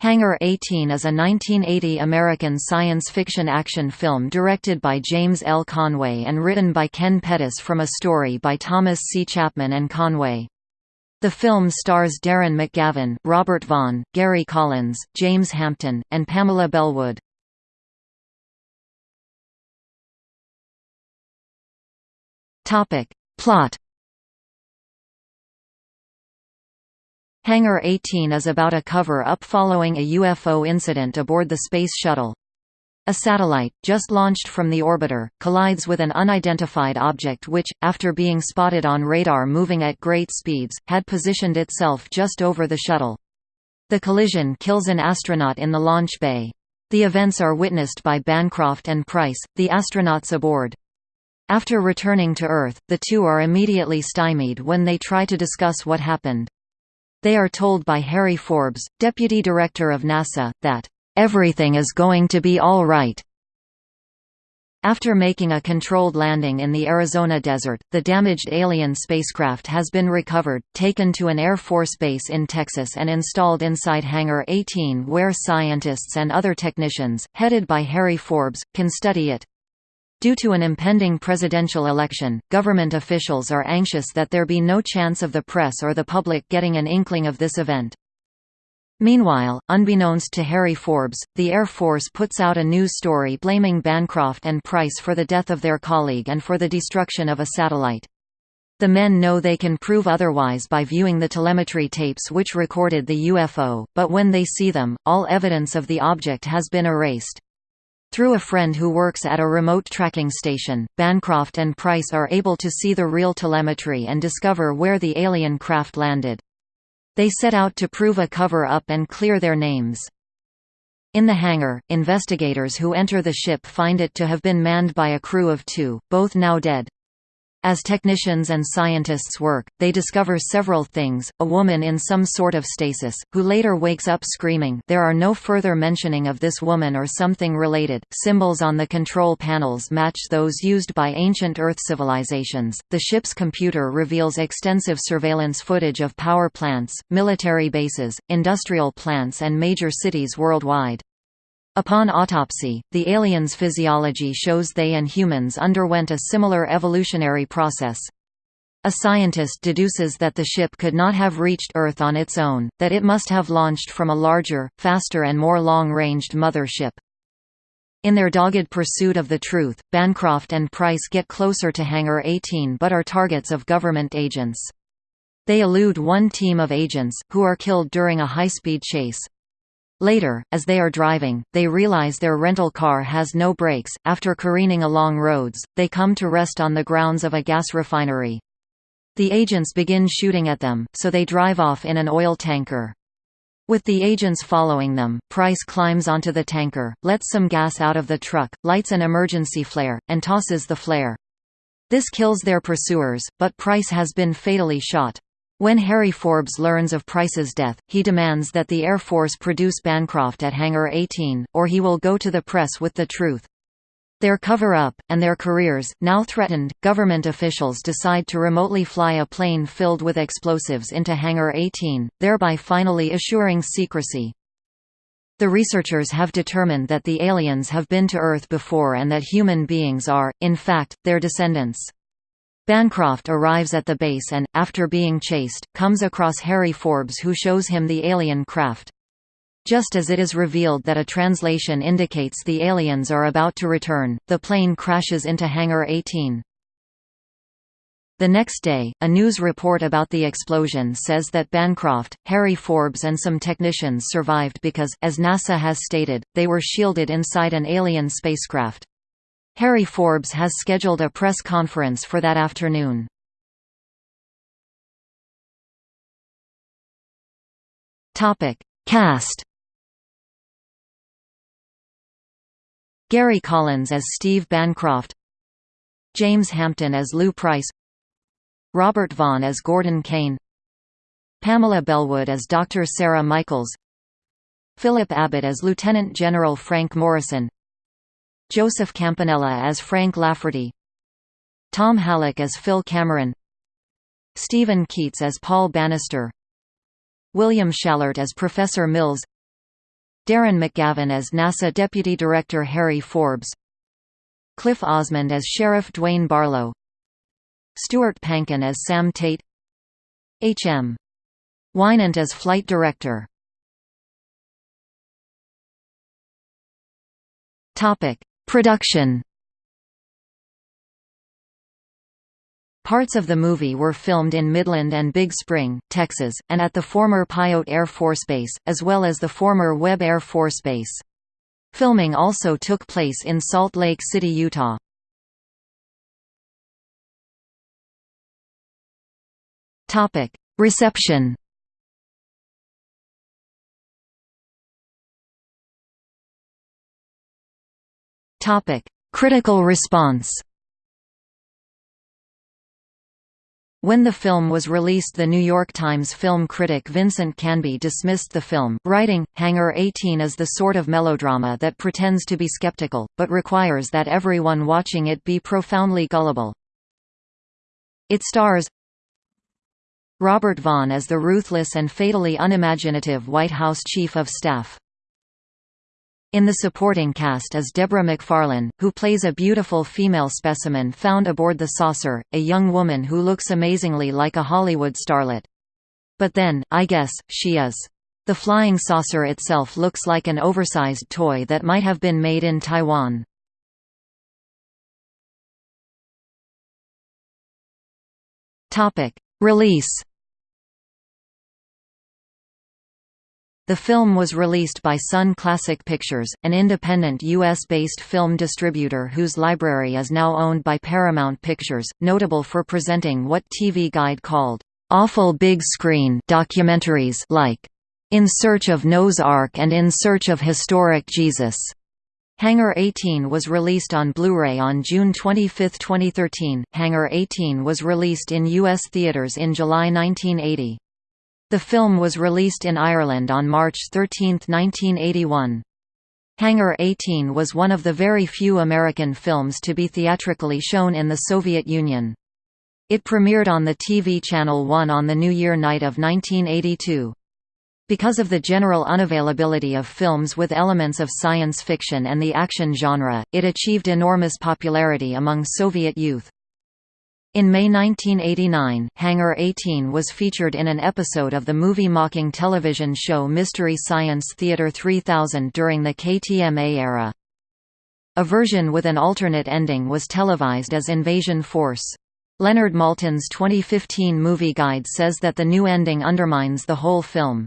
Hangar 18 is a 1980 American science fiction action film directed by James L. Conway and written by Ken Pettis from a story by Thomas C. Chapman and Conway. The film stars Darren McGavin, Robert Vaughn, Gary Collins, James Hampton, and Pamela Bellwood. Plot Hangar 18 is about a cover-up following a UFO incident aboard the Space Shuttle. A satellite, just launched from the orbiter, collides with an unidentified object which, after being spotted on radar moving at great speeds, had positioned itself just over the shuttle. The collision kills an astronaut in the launch bay. The events are witnessed by Bancroft and Price, the astronauts aboard. After returning to Earth, the two are immediately stymied when they try to discuss what happened. They are told by Harry Forbes, deputy director of NASA, that, "...everything is going to be all right." After making a controlled landing in the Arizona desert, the damaged alien spacecraft has been recovered, taken to an Air Force base in Texas and installed inside Hangar 18 where scientists and other technicians, headed by Harry Forbes, can study it. Due to an impending presidential election, government officials are anxious that there be no chance of the press or the public getting an inkling of this event. Meanwhile, unbeknownst to Harry Forbes, the Air Force puts out a news story blaming Bancroft and Price for the death of their colleague and for the destruction of a satellite. The men know they can prove otherwise by viewing the telemetry tapes which recorded the UFO, but when they see them, all evidence of the object has been erased. Through a friend who works at a remote tracking station, Bancroft and Price are able to see the real telemetry and discover where the alien craft landed. They set out to prove a cover-up and clear their names. In the hangar, investigators who enter the ship find it to have been manned by a crew of two, both now dead. As technicians and scientists work, they discover several things, a woman in some sort of stasis, who later wakes up screaming there are no further mentioning of this woman or something related, symbols on the control panels match those used by ancient Earth civilizations, the ship's computer reveals extensive surveillance footage of power plants, military bases, industrial plants and major cities worldwide. Upon autopsy, the aliens' physiology shows they and humans underwent a similar evolutionary process. A scientist deduces that the ship could not have reached Earth on its own, that it must have launched from a larger, faster and more long-ranged mother ship. In their dogged pursuit of the truth, Bancroft and Price get closer to Hangar 18 but are targets of government agents. They elude one team of agents, who are killed during a high-speed chase. Later, as they are driving, they realize their rental car has no brakes. After careening along roads, they come to rest on the grounds of a gas refinery. The agents begin shooting at them, so they drive off in an oil tanker. With the agents following them, Price climbs onto the tanker, lets some gas out of the truck, lights an emergency flare, and tosses the flare. This kills their pursuers, but Price has been fatally shot. When Harry Forbes learns of Price's death, he demands that the Air Force produce Bancroft at Hangar 18, or he will go to the press with the truth. Their cover-up, and their careers, now threatened, government officials decide to remotely fly a plane filled with explosives into Hangar 18, thereby finally assuring secrecy. The researchers have determined that the aliens have been to Earth before and that human beings are, in fact, their descendants. Bancroft arrives at the base and, after being chased, comes across Harry Forbes who shows him the alien craft. Just as it is revealed that a translation indicates the aliens are about to return, the plane crashes into Hangar 18. The next day, a news report about the explosion says that Bancroft, Harry Forbes and some technicians survived because, as NASA has stated, they were shielded inside an alien spacecraft. Harry Forbes has scheduled a press conference for that afternoon. Topic: Cast. Gary Collins as Steve Bancroft, James Hampton as Lou Price, Robert Vaughn as Gordon Kane, Pamela Bellwood as Dr. Sarah Michaels, Philip Abbott as Lieutenant General Frank Morrison, Joseph Campanella as Frank Lafferty Tom Hallick as Phil Cameron Steven Keats as Paul Bannister William Schallert as Professor Mills Darren McGavin as NASA Deputy Director Harry Forbes Cliff Osmond as Sheriff Dwayne Barlow Stuart Pankin as Sam Tate H.M. Wynant as Flight Director Production Parts of the movie were filmed in Midland and Big Spring, Texas, and at the former Pyote Air Force Base, as well as the former Webb Air Force Base. Filming also took place in Salt Lake City, Utah. Reception Critical response When the film was released The New York Times film critic Vincent Canby dismissed the film, writing, Hangar 18 is the sort of melodrama that pretends to be skeptical, but requires that everyone watching it be profoundly gullible. It stars Robert Vaughn as the ruthless and fatally unimaginative White House Chief of Staff. In the supporting cast is Deborah McFarlane, who plays a beautiful female specimen found aboard the saucer, a young woman who looks amazingly like a Hollywood starlet. But then, I guess, she is. The flying saucer itself looks like an oversized toy that might have been made in Taiwan. Release The film was released by Sunn Classic Pictures, an independent U.S.-based film distributor whose library is now owned by Paramount Pictures, notable for presenting what TV Guide called, "...awful big screen documentaries like In Search of Noah's Ark and In Search of Historic Jesus." Hangar 18 was released on Blu-ray on June 25, 2013. Hangar 18 was released in U.S. theaters in July 1980. The film was released in Ireland on March 13, 1981. Hangar 18 was one of the very few American films to be theatrically shown in the Soviet Union. It premiered on the TV Channel 1 on the New Year night of 1982. Because of the general unavailability of films with elements of science fiction and the action genre, it achieved enormous popularity among Soviet youth. In May 1989, Hangar 18 was featured in an episode of the movie-mocking television show Mystery Science Theater 3000 during the KTMA era. A version with an alternate ending was televised as Invasion Force. Leonard Maltin's 2015 movie guide says that the new ending undermines the whole film.